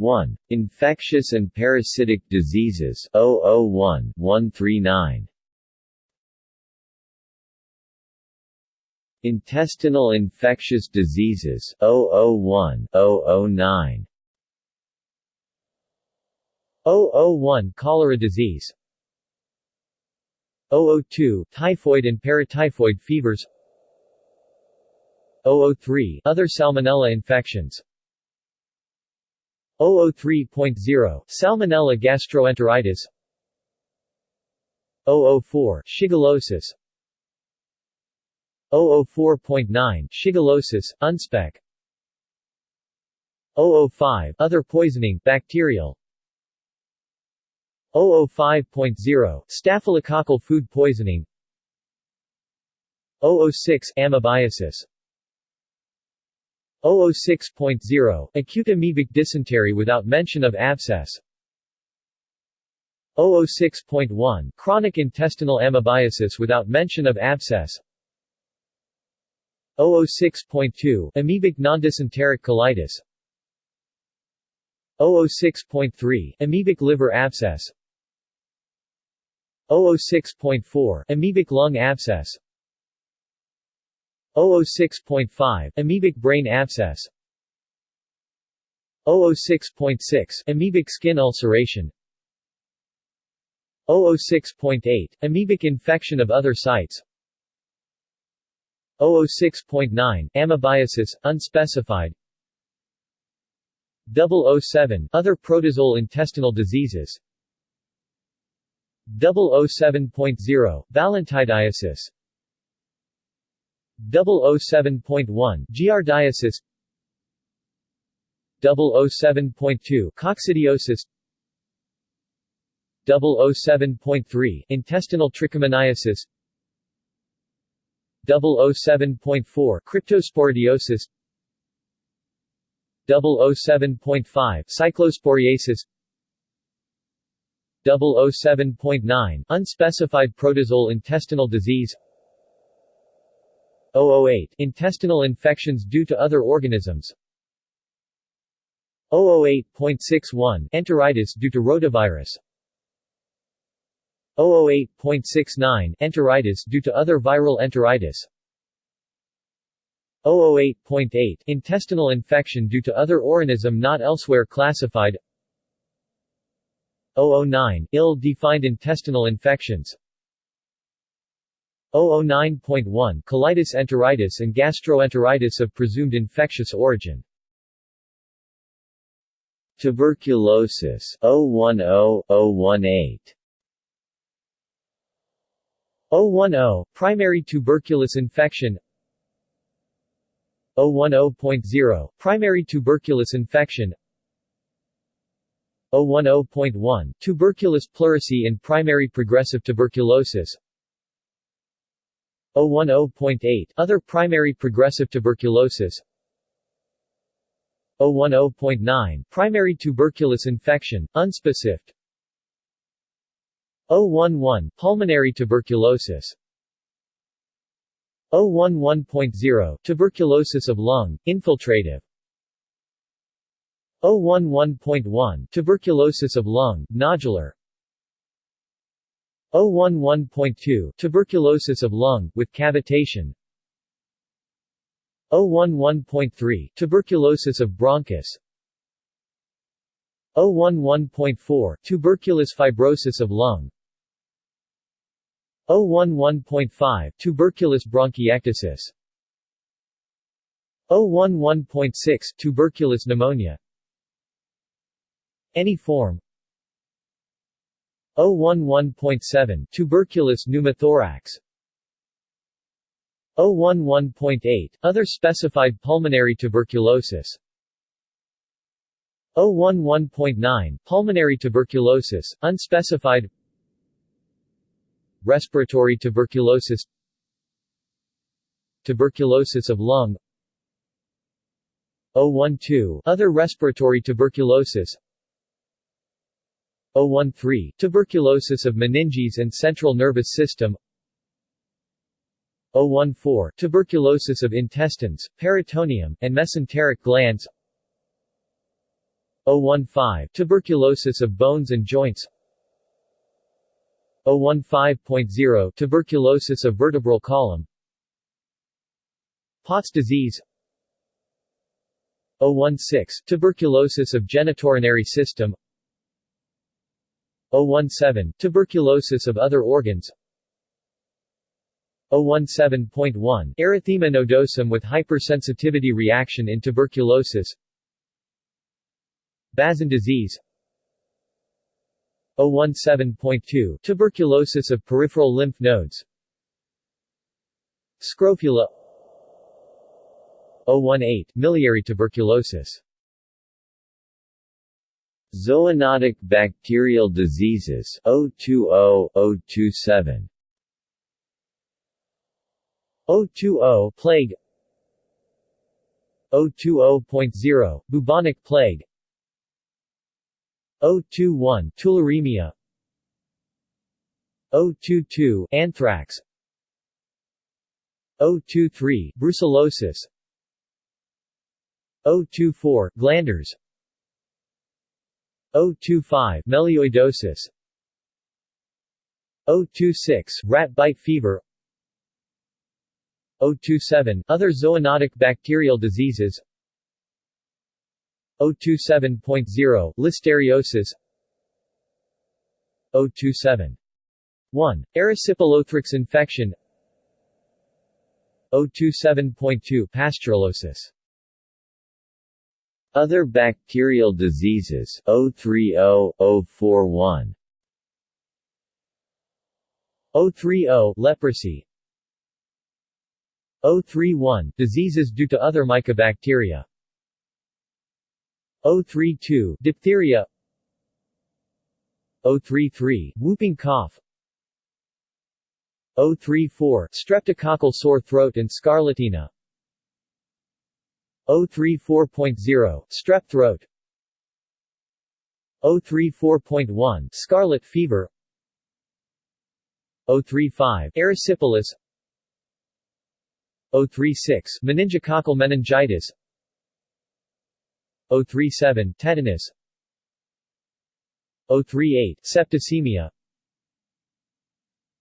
1. Infectious and parasitic diseases 001 139 Intestinal infectious diseases 001 009 001 Cholera disease. 002 Typhoid and paratyphoid fevers. 003 Other salmonella infections 003.0 Salmonella gastroenteritis. 004 Shigellosis. 004.9 Shigellosis, unspec. 005 Other poisoning, bacterial. 005.0 Staphylococcal food poisoning. 006 Amoebiasis 006.0 Acute amoebic dysentery without mention of abscess. 006.1 Chronic intestinal amoebiasis without mention of abscess. 006.2 Amoebic nondysenteric colitis. 006.3 Amoebic liver abscess. 006.4 Amoebic lung abscess 006.5 Amoebic brain abscess. 006.6 Amoebic skin ulceration. 006.8 Amoebic infection of other sites. 006.9 Amoebiasis, unspecified. 007 Other protozoal intestinal diseases. 007.0 Balantidiasis 007.1 Giardiasis. 007.2 Coccidiosis. 007.3 Intestinal trichomoniasis. 007.4 Cryptosporidiosis. 007.5 Cyclosporiasis 007.9 Unspecified protozoal intestinal disease 008 Intestinal infections due to other organisms. 008.61 Enteritis due to rotavirus. 008.69 Enteritis due to other viral enteritis. 008.8 Intestinal infection due to other organism not elsewhere classified. 009 Ill-defined intestinal infections 009.1 Colitis enteritis and gastroenteritis of presumed infectious origin. Tuberculosis 010-018 010 Primary tuberculous infection. 010.0 Primary tuberculous infection. 010.1 Tuberculous pleurisy in primary progressive tuberculosis 010.8 Other primary progressive tuberculosis. 010.9 Primary tuberculous infection, unspecific. 011 Pulmonary tuberculosis. 011.0 Tuberculosis of lung, infiltrative. 011.1 Tuberculosis of lung, nodular 011.2 Tuberculosis of lung, with cavitation. 011.3 Tuberculosis of bronchus. 011.4 Tuberculous fibrosis of lung. 011.5 Tuberculous bronchiectasis. 011.6 Tuberculous pneumonia. Any form 011.7 Tuberculous pneumothorax. 011.8 Other specified pulmonary tuberculosis. 011.9 Pulmonary tuberculosis, unspecified. Respiratory tuberculosis. Tuberculosis of lung. 012 Other respiratory tuberculosis 013 Tuberculosis of meninges and central nervous system. 014 Tuberculosis of intestines, peritoneum, and mesenteric glands. 015 Tuberculosis of bones and joints. 015.0 Tuberculosis of vertebral column. Pott's disease. 016 Tuberculosis of genitourinary system 017 Tuberculosis of other organs. 017.1 Erythema nodosum with hypersensitivity reaction in tuberculosis. Bazin disease. 017.2 Tuberculosis of peripheral lymph nodes. Scrofula. 018 Miliary tuberculosis Zoonotic bacterial diseases 020-027 020 plague. 020.0 bubonic plague. 021 tularemia. 022 anthrax. 023 brucellosis. 024 glanders 025 melioidosis. 026 rat bite fever. 027 Other zoonotic bacterial diseases. 027.0 Listeriosis. 027 1. Erysipelothrix infection. 027.2 Pasteurellosis Other bacterial diseases 030-041 030 Leprosy. 031 Diseases due to other mycobacteria. 032 Diphtheria. 033 Whooping cough. 034 Streptococcal sore throat and scarlatina 034.0 Strep throat. 034.1 Scarlet fever. 035 Erysipelas. 036 Meningococcal meningitis. 037 Tetanus. 038 Septicemia.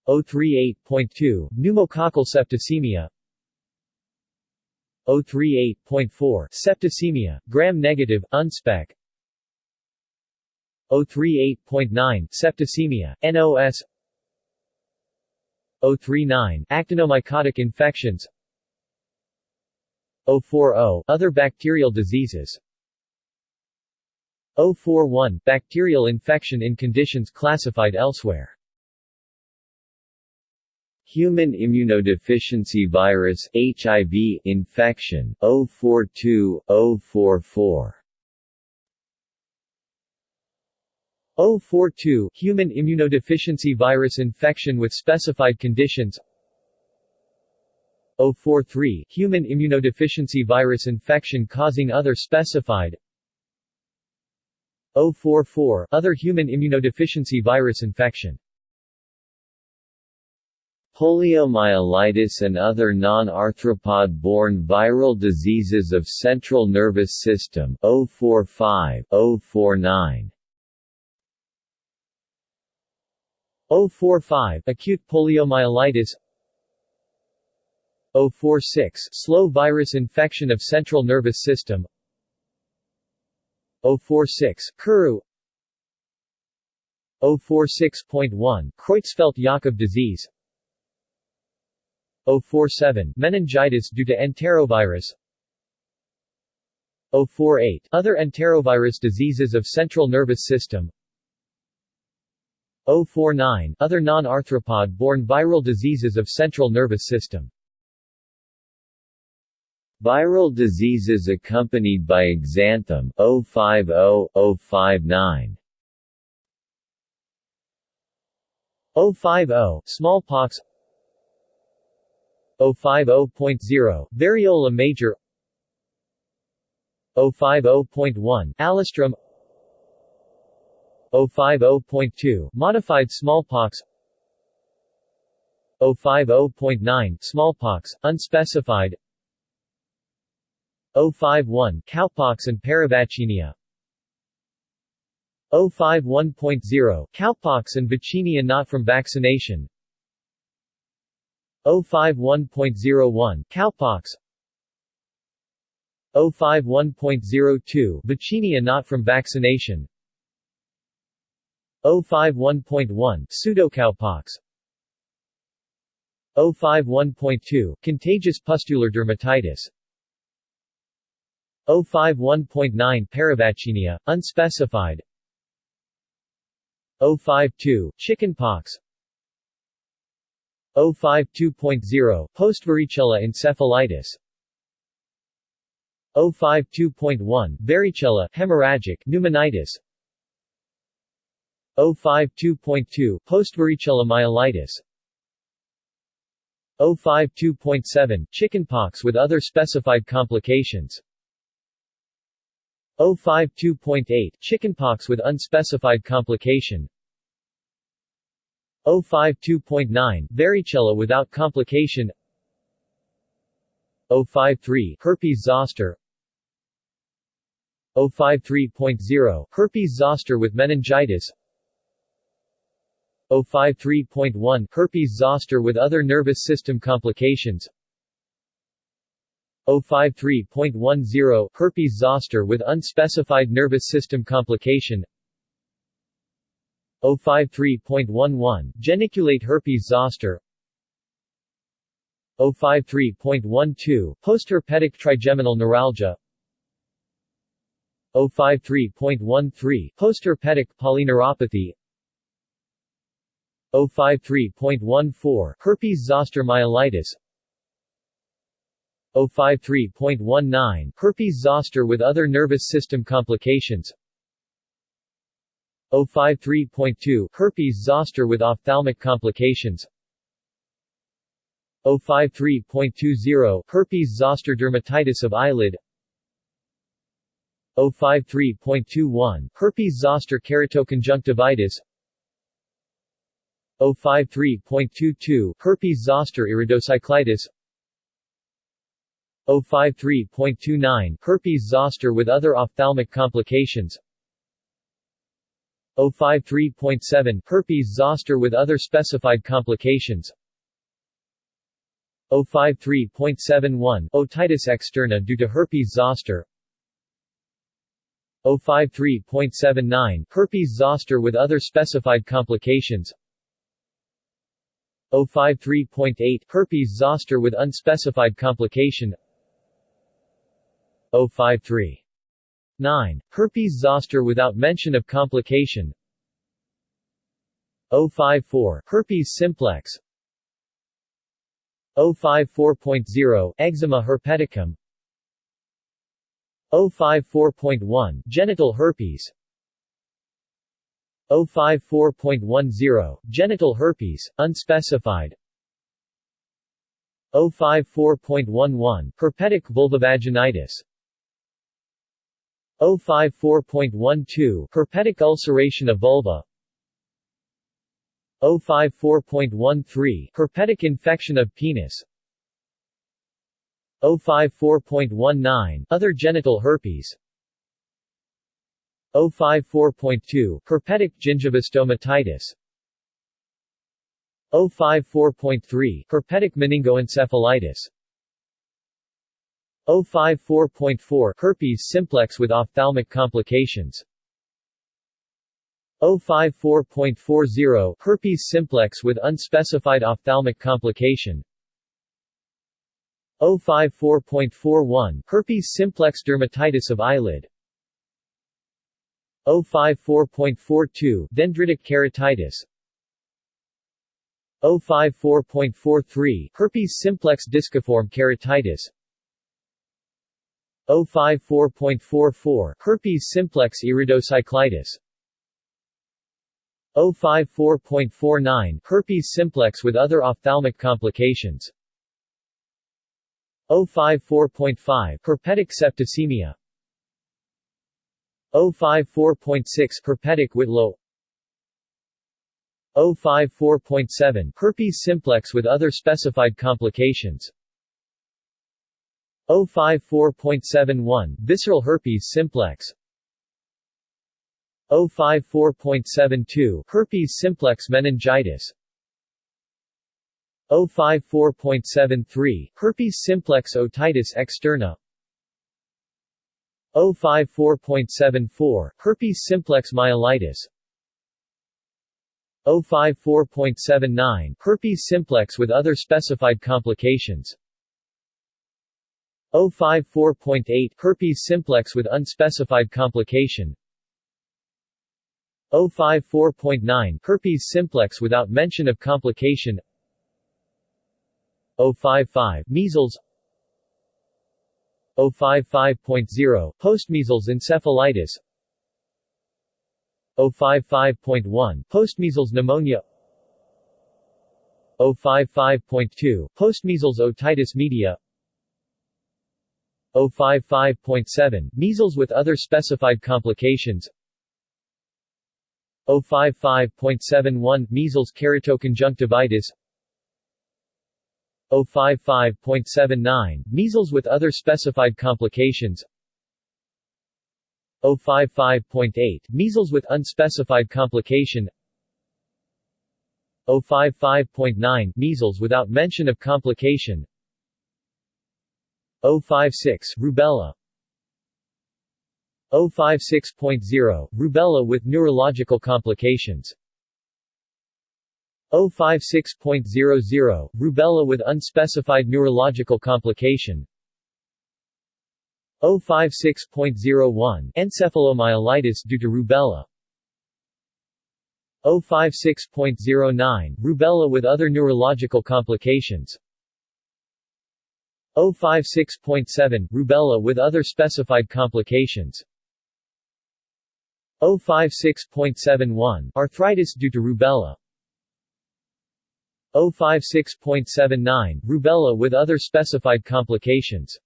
038.2 Pneumococcal septicemia 038.4 Septicemia, gram-negative, unspec. 038.9 Septicemia, NOS 039 Actinomycotic infections. 040 Other bacterial diseases. 041 Bacterial infection in conditions classified elsewhere Human immunodeficiency virus HIV infection 042 044 042 Human immunodeficiency virus infection with specified conditions. 043 Human immunodeficiency virus infection causing other specified. 044 Other human immunodeficiency virus infection Poliomyelitis and other non-arthropod-borne viral diseases of central nervous system 045 049 045 Acute poliomyelitis. 046 Slow virus infection of central nervous system. 046 Kuru. 046.1 Creutzfeldt-Jakob disease 047 Meningitis due to enterovirus. 048 Other enterovirus diseases of central nervous system. 049 Other non-arthropod-borne viral diseases of central nervous system. Viral diseases accompanied by exanthem 050-059 050 Smallpox 050.0 Variola major. 050.1 Alastrim 050.2 Modified smallpox. 050.9 Smallpox, unspecified. 051 Cowpox and Paravaccinia 051.0 Cowpox and vaccinia not from vaccination 051.01 Cowpox. 051.02 Vaccinia not from vaccination. 051.1 Pseudocowpox. 051.2 Contagious pustular dermatitis. 051.9 Paravaccinia, unspecified. 052 Chickenpox 052.0 Postvaricella encephalitis. 052.1 Varicella hemorrhagic pneumonitis. 052.2 Postvaricella myelitis. 052.7 Chickenpox with other specified complications. 052.8 Chickenpox with unspecified complication 052.9 Varicella without complication. 053 Herpes zoster. 053.0 Herpes zoster with meningitis. 053.1 Herpes zoster with other nervous system complications. 053.10 Herpes zoster with unspecified nervous system complication 053.11 Geniculate herpes zoster. 053.12 Postherpetic trigeminal neuralgia. 053.13 Postherpetic polyneuropathy. 053.14 Herpes zoster myelitis. 053.19 Herpes zoster with other nervous system complications 053.2 Herpes zoster with ophthalmic complications. 053.20 Herpes zoster dermatitis of eyelid. 053.21 Herpes zoster keratoconjunctivitis. 053.22 Herpes zoster iridocyclitis. 053.29 Herpes zoster with other ophthalmic complications 053.7 Herpes zoster with other specified complications. 053.71 Otitis externa due to herpes zoster. 053.79 Herpes zoster with other specified complications. 053.8 Herpes zoster with unspecified complication. 053. 9. Herpes zoster without mention of complication. 054. Herpes simplex. 054.0 Eczema herpeticum. 054.1 Genital herpes. 054.10 Genital herpes, unspecified. 054.11 Herpetic vulvovaginitis 054.12 Herpetic ulceration of vulva. 054.13 Herpetic infection of penis. 054.19 Other genital herpes. 054.2 Herpetic gingivostomatitis 054.3 Herpetic meningoencephalitis 054.4 Herpes simplex with ophthalmic complications. 054.40 Herpes simplex with unspecified ophthalmic complication. 054.41 Herpes simplex dermatitis of eyelid. 054.42 Dendritic keratitis. 054.43 Herpes simplex disciform keratitis 054.44 Herpes simplex iridocyclitis. 054.49 Herpes simplex with other ophthalmic complications. 054.5 Herpetic septicemia. 054.6 Herpetic Whitlow 054.7 Herpes simplex with other specified complications 054.71 Visceral herpes simplex. 054.72 Herpes simplex meningitis. 054.73 Herpes simplex otitis externa. 054.74 Herpes simplex myelitis. 054.79 Herpes simplex with other specified complications 054.8 Herpes simplex with unspecified complication. 054.9 Herpes simplex without mention of complication. 055 Measles. 055.0 Postmeasles encephalitis. 055.1 Postmeasles pneumonia. 055.2 Postmeasles otitis media 055.7 Measles with other specified complications. 055.71 Measles keratoconjunctivitis. 055.79 Measles with other specified complications. 055.8 Measles with unspecified complication. 055.9 Measles without mention of complication 056 Rubella. 056.0 Rubella with neurological complications. 056.00 Rubella with unspecified neurological complication. 056.01 Encephalomyelitis due to rubella. 056.09 Rubella with other neurological complications 056.7 Rubella with other specified complications. 056.71 Arthritis due to rubella. 056.79 Rubella with other specified complications.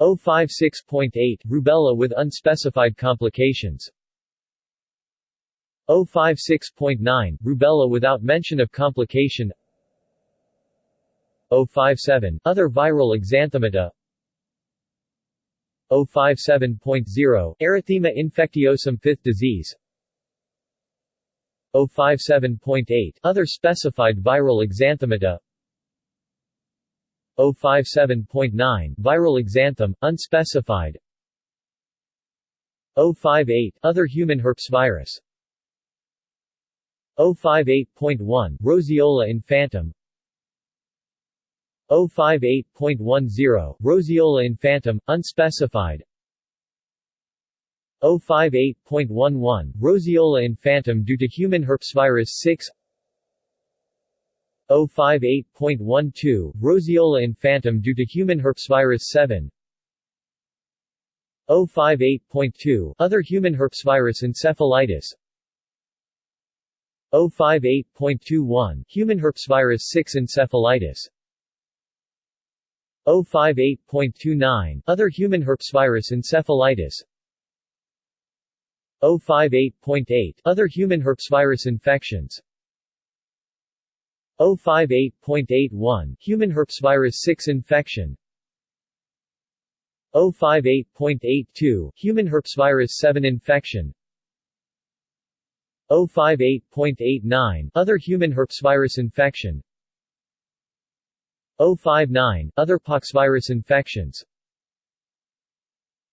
056.8 Rubella with unspecified complications. 056.9 Rubella without mention of complication 057 Other viral exanthemata 057.0 Erythema infectiosum fifth disease. 057.8 Other specified viral exanthemata 057.9 Viral exanthem, unspecified. 058 Other human herpes virus. 058.1 Roseola infantum 058.10 Roseola infantum, unspecified. 058.11 Roseola infantum due to human herpesvirus 6 058.12 Roseola infantum due to human herpesvirus 7 058.2 Other human herpesvirus encephalitis. 058.21 Human herpesvirus 6 encephalitis 058.29 Other human herpesvirus encephalitis. 058.8 Other human herpesvirus infections. 058.81 Human herpesvirus 6 infection. 058.82 Human herpesvirus 7 infection. 058.89 Other human herpesvirus infection 059 Other poxvirus infections.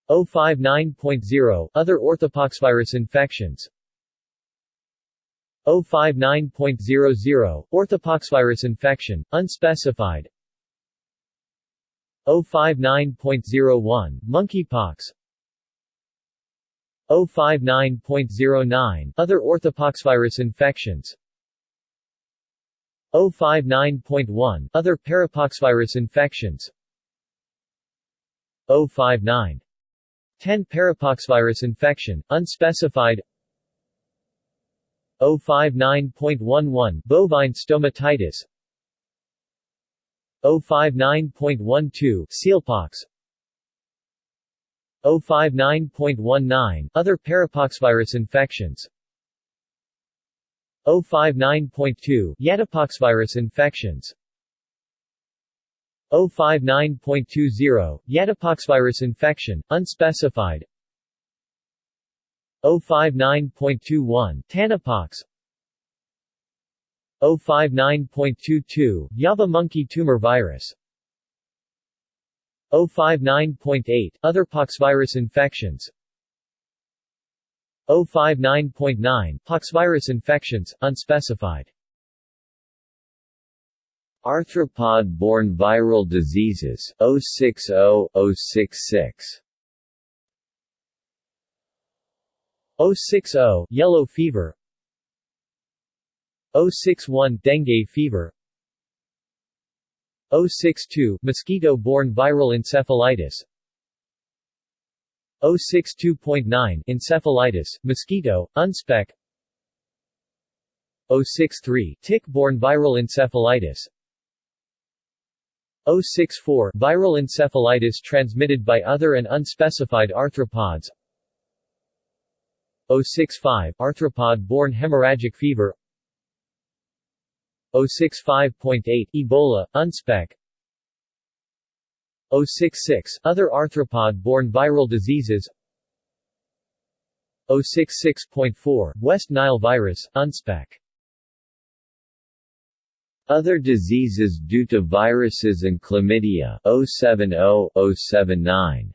059.0 Other orthopoxvirus infections. 059.00 Orthopoxvirus infection, unspecified. 059.01 Monkeypox. 059.09 Other orthopoxvirus infections 059.1 Other parapoxvirus infections. 059 10 Parapoxvirus infection, unspecified. 059.11 Bovine stomatitis. 059.12 Sealpox. 059.19 Other parapoxvirus infections 059.2 Yatapoxvirus infections. 059.20 Yatapoxvirus infection, unspecified. 059.21 Tanapox. 059.22 Yaba monkey tumor virus. 059.8 Other poxvirus infections 059.9 Poxvirus infections, unspecified. Arthropod-borne viral diseases 060 066 060 yellow fever. 061 dengue fever. 062 mosquito-borne viral encephalitis 062.9 encephalitis, mosquito, unspec. 063 tick-borne viral encephalitis. 064 viral encephalitis transmitted by other and unspecified arthropods. 065 arthropod-borne hemorrhagic fever. 065.8 Ebola, unspec 066 Other arthropod-borne viral diseases. 066.4 West Nile virus, unspec. Other diseases due to viruses and chlamydia 070 079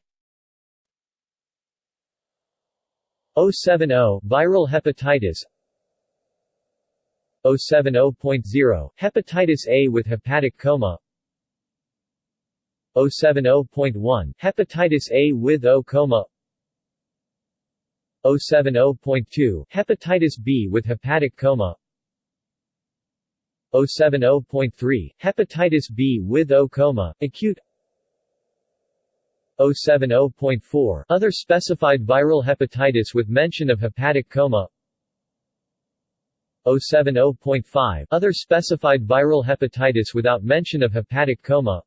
070 Viral hepatitis. 070.0 Hepatitis A with hepatic coma 070.1 Hepatitis A with O coma. 070.2 Hepatitis B with hepatic coma. 070.3 Hepatitis B with O coma, acute. 070.4 Other specified viral hepatitis with mention of hepatic coma. 070.5 Other specified viral hepatitis without mention of hepatic coma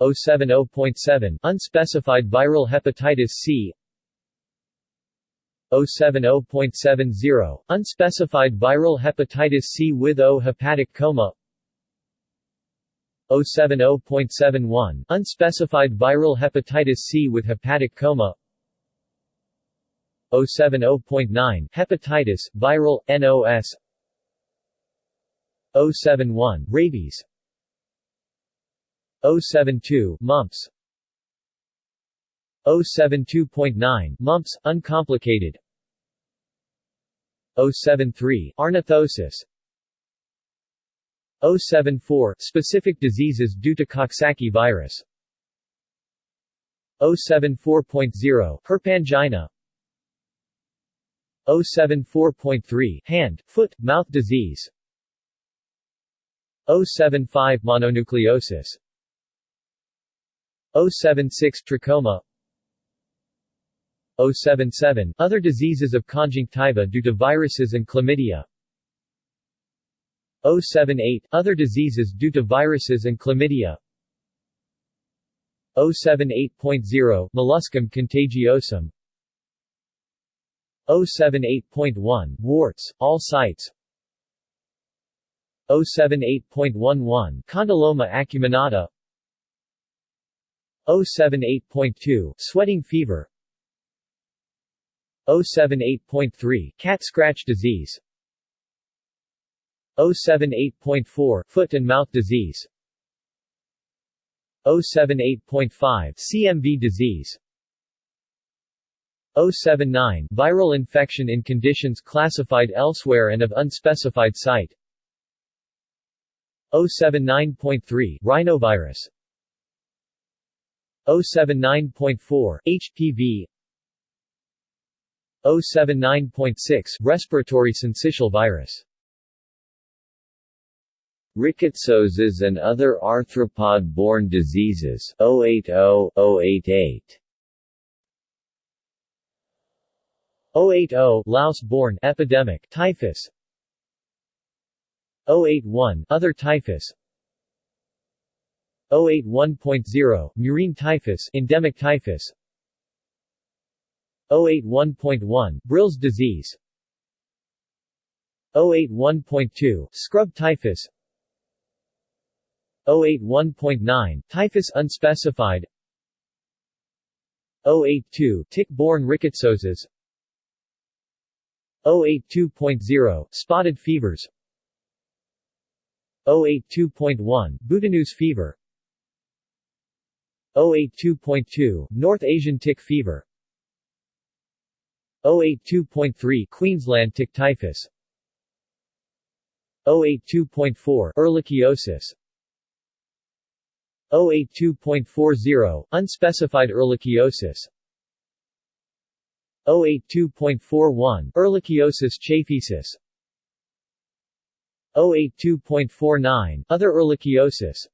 070.7 Unspecified viral hepatitis C. 070.70 Unspecified viral hepatitis C with O hepatic coma. 070.71 Unspecified viral hepatitis C with hepatic coma. 070.9 Hepatitis, viral, NOS 071 Rabies 072 Mumps. 072.9 Mumps, uncomplicated. 073 Ornithosis. 074 Specific diseases due to Coxsackie virus. 074.0 Herpangina. 074.3 Hand, foot, mouth disease. 075 Mononucleosis 076 Trachoma 077 Other diseases of conjunctiva due to viruses and chlamydia 078 Other diseases due to viruses and chlamydia 078.0 Molluscum contagiosum 078.1 Warts, all sites 078.11 Condyloma acuminata 078.2 Sweating fever. 078.3 Cat scratch disease. 078.4 Foot and mouth disease. 078.5 CMV disease. 079 Viral infection in conditions classified elsewhere and of unspecified site. 079.3 Rhinovirus 079.4 HPV 079.6 Respiratory syncytial virus. Rickettsiosis and other arthropod-borne diseases 080 088 080 Louse-borne epidemic typhus. 081 Other typhus 081.0 Murine typhus endemic typhus. 081.1 Brill's disease. 081.2 Scrub typhus. 081.9 Typhus unspecified. 082 tick-borne rickettsioses 082.0 spotted fevers. 082.1 Boutonneuse fever 082.2 North Asian tick fever. 082.3 Queensland tick typhus. 082.4 Ehrlichiosis. 082.40 Unspecified ehrlichiosis. 082.41 Ehrlichiosis chaffeensis 082.49 Other ehrlichiosis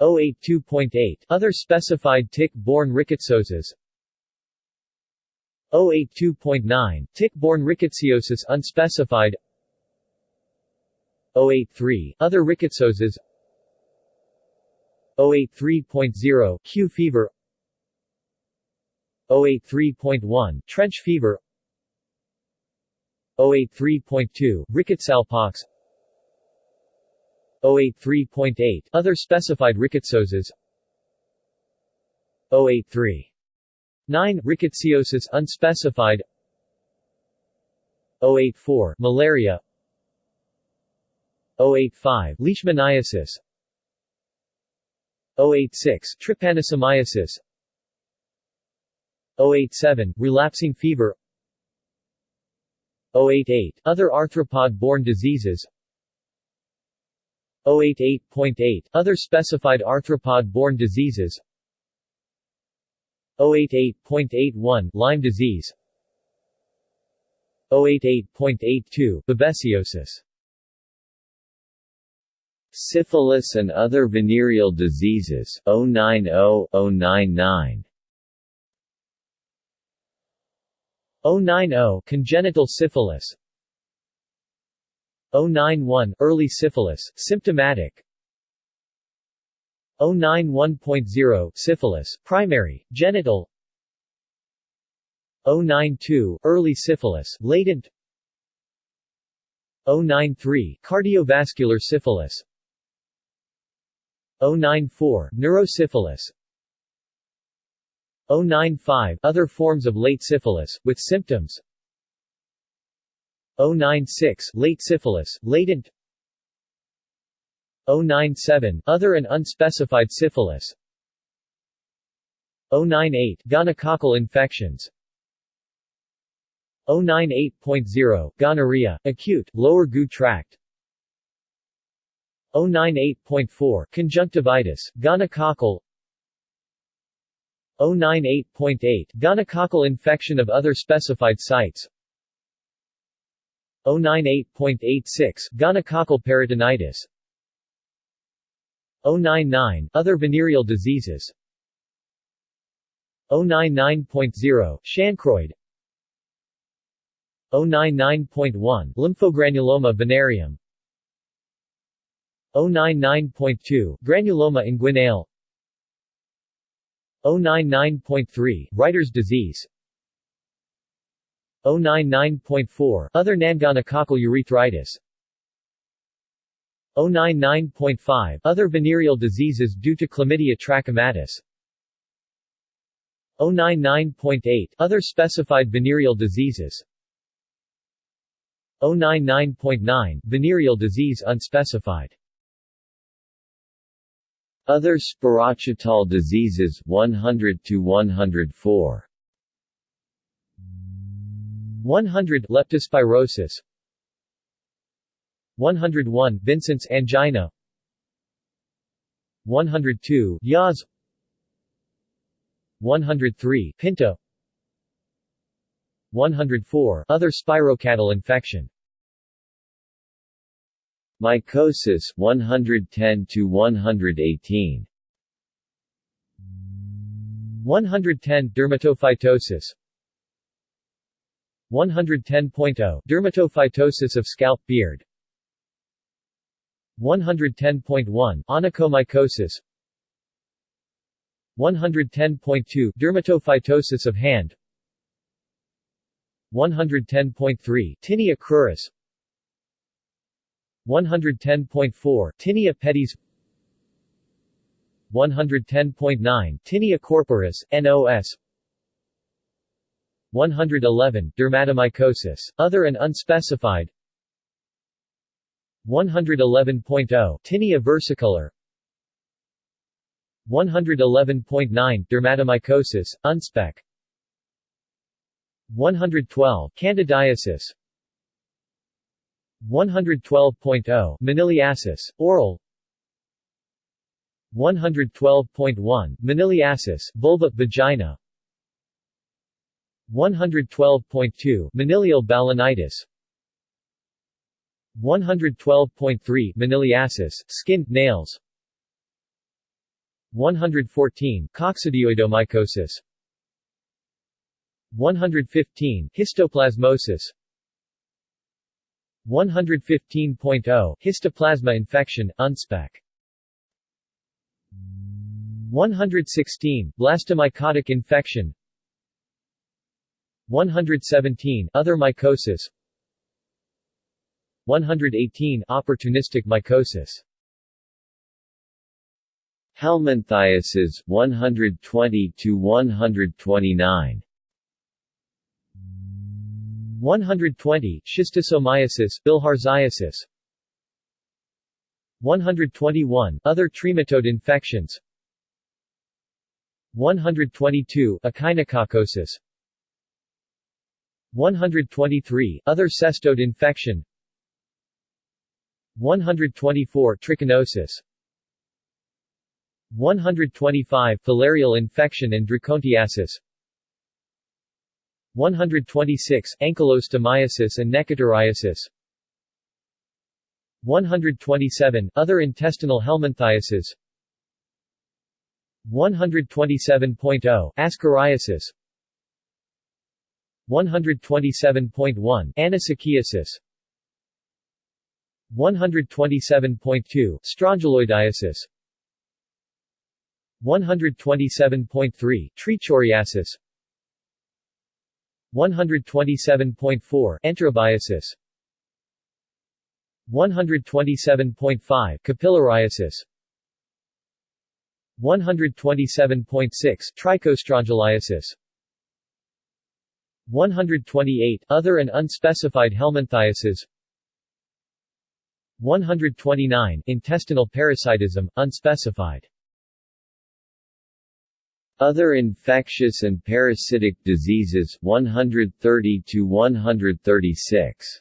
082.8 Other specified tick-borne rickettsioses. 082.9 Tick-borne rickettsiosis unspecified. 083 Other rickettsioses. 083.0 Q fever. 083.1 Trench fever. 083.2 Rickettsialpox 083.8 Other specified rickettsiosis 083 9 Rickettsiosis unspecified. 084 Malaria. 085 Leishmaniasis. 086 Trypanosomiasis 087 Relapsing fever. 088 Other arthropod-borne diseases 088.8 Other specified arthropod-borne diseases. 088.81 Lyme disease. 088.82 Babesiosis. Syphilis and other venereal diseases 090-099 090 Congenital syphilis 091 Early syphilis, symptomatic. 091.0 Syphilis, primary, genital. 092 Early syphilis, latent. 093 Cardiovascular syphilis. 094 Neurosyphilis. 095 Other forms of late syphilis, with symptoms 096 Late syphilis, latent 097 Other and unspecified syphilis 098 Gonococcal infections 098.0 Gonorrhea, acute, lower GU tract 098.4 Conjunctivitis, gonococcal 098.8 Gonococcal infection of other specified sites 098.86 Gonococcal peritonitis. 099 Other venereal diseases. 099.0 Chancroid. 099.1 Lymphogranuloma venereum. 099.2 Granuloma inguinale. 099.3 Reiter's disease 099.4 Other nongonococcal urethritis. 099.5 Other venereal diseases due to chlamydia trachomatis. 099.8 Other specified venereal diseases. 099.9 Venereal disease unspecified. Other spirochetal diseases 100 to 104 100 Leptospirosis. 101 Vincent's angina. 102 Yaws. 103 Pinta. 104 Other spirochetal infection. Mycosis 110 to 118 110 Dermatophytosis 110.0 Dermatophytosis of scalp beard. 110.1 Onychomycosis. 110.2 Dermatophytosis of hand. 110.3 Tinea cruris. 110.4 Tinea pedis. 110.9 Tinea corporis, NOS 111 Dermatomycosis, other and unspecified. 111.0 Tinea versicolor. 111.9 Dermatomycosis, unspec. 112 Candidiasis. 112.0 Moniliasis, oral. 112.1 Moniliasis, vulva, vagina 112.2 Monilial balanitis. 112.3 Moniliasis, skin, nails. 114 Coccidioidomycosis. 115 Histoplasmosis. 115.0 Histoplasma infection, unspec 116 Blastomycotic infection 117 Other mycosis. 118 Opportunistic mycosis. Helminthiasis 120 to 129 120 Schistosomiasis bilharziasis 121 Other trematode infections. 122 Echinococcosis 123 Other cestode infection. 124 Trichinosis. 125 Filarial infection and dracontiasis 126 Ankylostomiasis and necatoriasis 127 Other intestinal helminthiasis. 127.0 Ascariasis 127.1 Anisakiasis 127.2 Strongyloidiasis. 127.3 Trichuriasis. 127.4 Enterobiasis. 127.5 Capillariasis. 127.6 Trichostrongyliasis 128 Other and unspecified helminthiasis 129 Intestinal parasitism, unspecified. Other infectious and parasitic diseases 130 to 136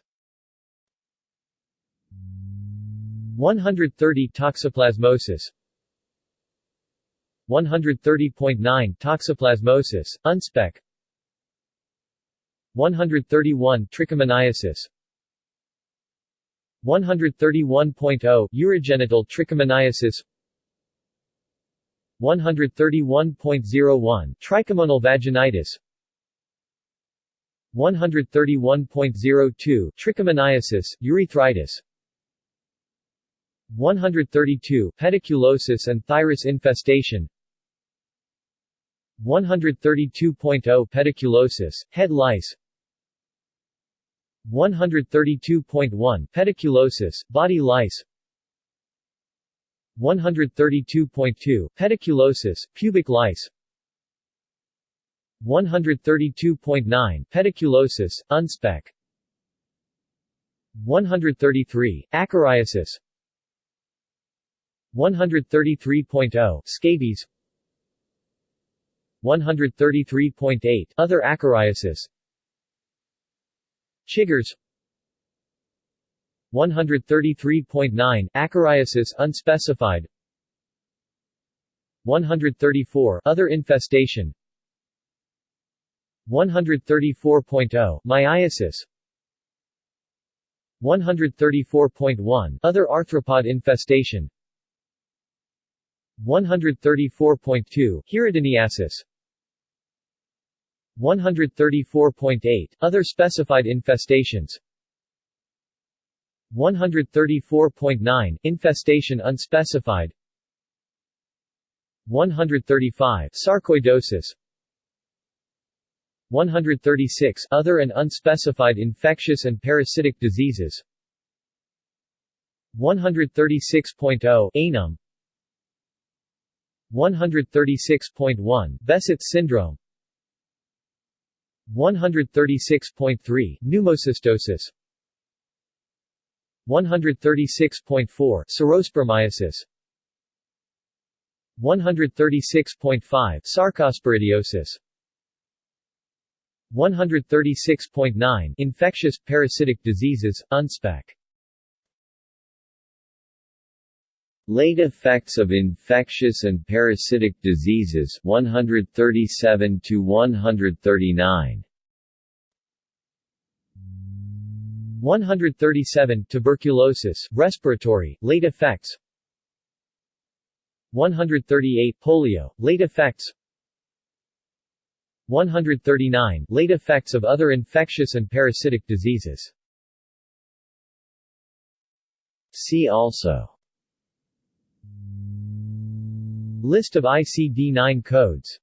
130 Toxoplasmosis. 130.9 Toxoplasmosis, unspec 131 Trichomoniasis. 131.0 Urogenital trichomoniasis. 131.01 Trichomonal vaginitis. 131.02 Trichomoniasis, urethritis. 132 Pediculosis and phthirus infestation. 132.0 Pediculosis, head lice 132.1 Pediculosis, body lice. 132.2 Pediculosis, pubic lice. 132.9 Pediculosis, unspec. 133 Acariasis. 133.0 Scabies. 133.8 Other acariasis Chiggers. 133.9 Acariasis unspecified. 134 Other infestation. 134.0 Myiasis 134.1 Other arthropod infestation. 134.2 Hirudiniasis 134.8 Other specified infestations. 134.9 Infestation unspecified. 135 Sarcoidosis. 136 Other and unspecified infectious and parasitic diseases. 136.0 Ainhum. 136.1 Behçet's syndrome 136.3 Pneumocystosis. 136.4 Psorospermiasis 136.5 Sarcosporidiosis 136.9 Infectious parasitic diseases, UNSPAC Late effects of infectious and parasitic diseases 137 to 139 137 Tuberculosis, respiratory, late effects. 138 Polio, late effects. 139 Late effects of other infectious and parasitic diseases. See also List of ICD-9 codes